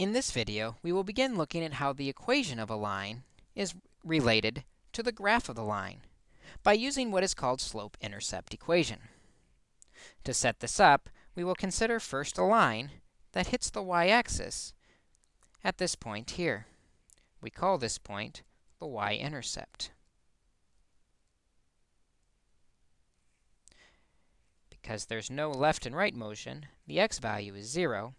In this video, we will begin looking at how the equation of a line is related to the graph of the line by using what is called slope-intercept equation. To set this up, we will consider first a line that hits the y-axis at this point here. We call this point the y-intercept. Because there's no left and right motion, the x value is 0,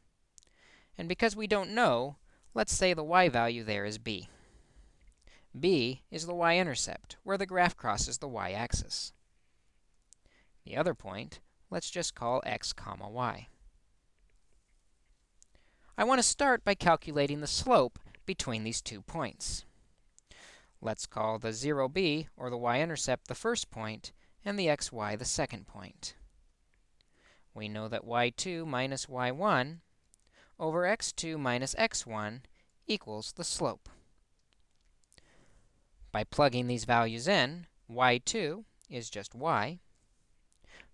and because we don't know, let's say the y value there is b. b is the y-intercept, where the graph crosses the y-axis. The other point, let's just call x comma y. I want to start by calculating the slope between these two points. Let's call the 0b, or the y-intercept, the first point, and the xy the second point. We know that y2 minus y1 over x2 minus x1 equals the slope. By plugging these values in, y2 is just y,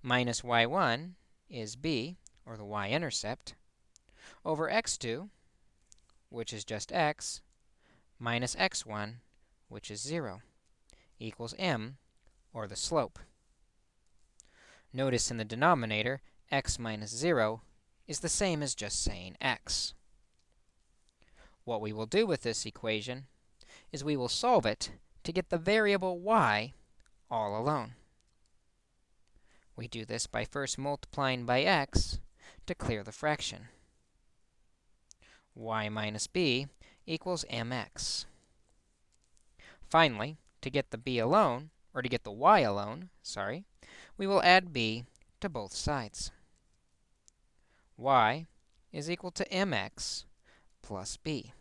minus y1 is b, or the y-intercept, over x2, which is just x, minus x1, which is 0, equals m, or the slope. Notice in the denominator, x minus 0 is the same as just saying x. What we will do with this equation is we will solve it to get the variable y all alone. We do this by first multiplying by x to clear the fraction. y minus b equals mx. Finally, to get the b alone, or to get the y alone, sorry, we will add b to both sides y is equal to mx plus b.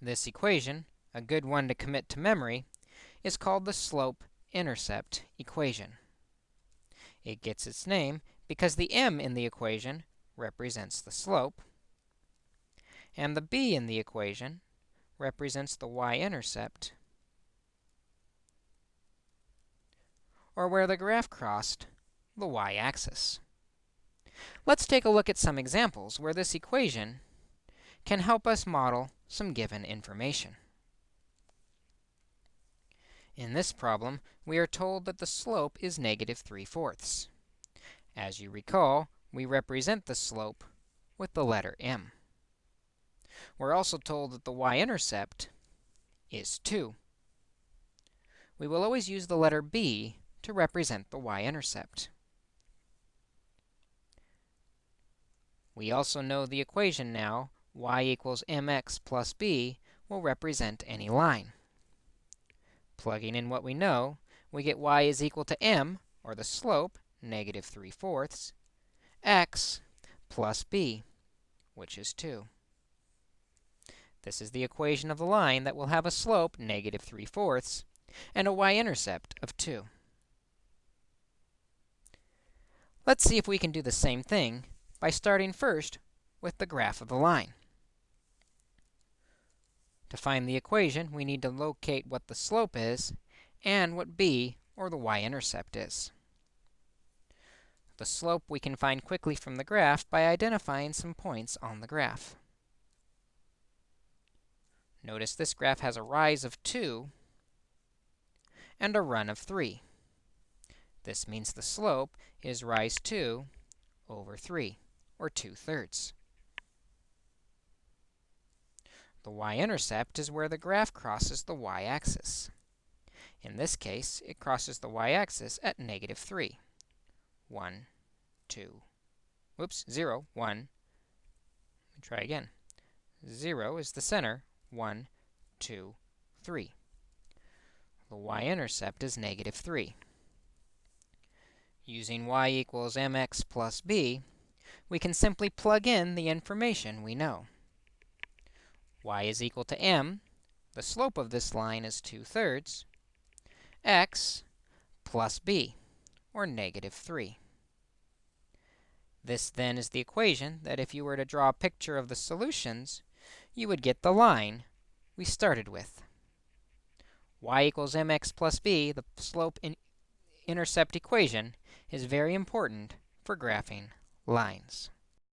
This equation, a good one to commit to memory, is called the slope-intercept equation. It gets its name because the m in the equation represents the slope, and the b in the equation represents the y-intercept, or where the graph crossed the y-axis. Let's take a look at some examples where this equation can help us model some given information. In this problem, we are told that the slope is negative 3 fourths. As you recall, we represent the slope with the letter m. We're also told that the y-intercept is 2. We will always use the letter b to represent the y-intercept. We also know the equation now, y equals mx plus b, will represent any line. Plugging in what we know, we get y is equal to m, or the slope, negative 3 fourths, x plus b, which is 2. This is the equation of the line that will have a slope, negative 3 fourths, and a y-intercept of 2. Let's see if we can do the same thing by starting first with the graph of the line. To find the equation, we need to locate what the slope is and what b, or the y-intercept, is. The slope we can find quickly from the graph by identifying some points on the graph. Notice this graph has a rise of 2 and a run of 3. This means the slope is rise 2 over 3 or 2 thirds. The y-intercept is where the graph crosses the y-axis. In this case, it crosses the y-axis at negative 3. 1, 2, whoops, 0, 1. Let me try again. 0 is the center, 1, 2, 3. The y-intercept is negative 3. Using y equals mx plus b, we can simply plug in the information we know. y is equal to m. The slope of this line is 2 thirds. x plus b, or negative 3. This, then, is the equation that if you were to draw a picture of the solutions, you would get the line we started with. y equals mx plus b, the slope-intercept equation, is very important for graphing lines.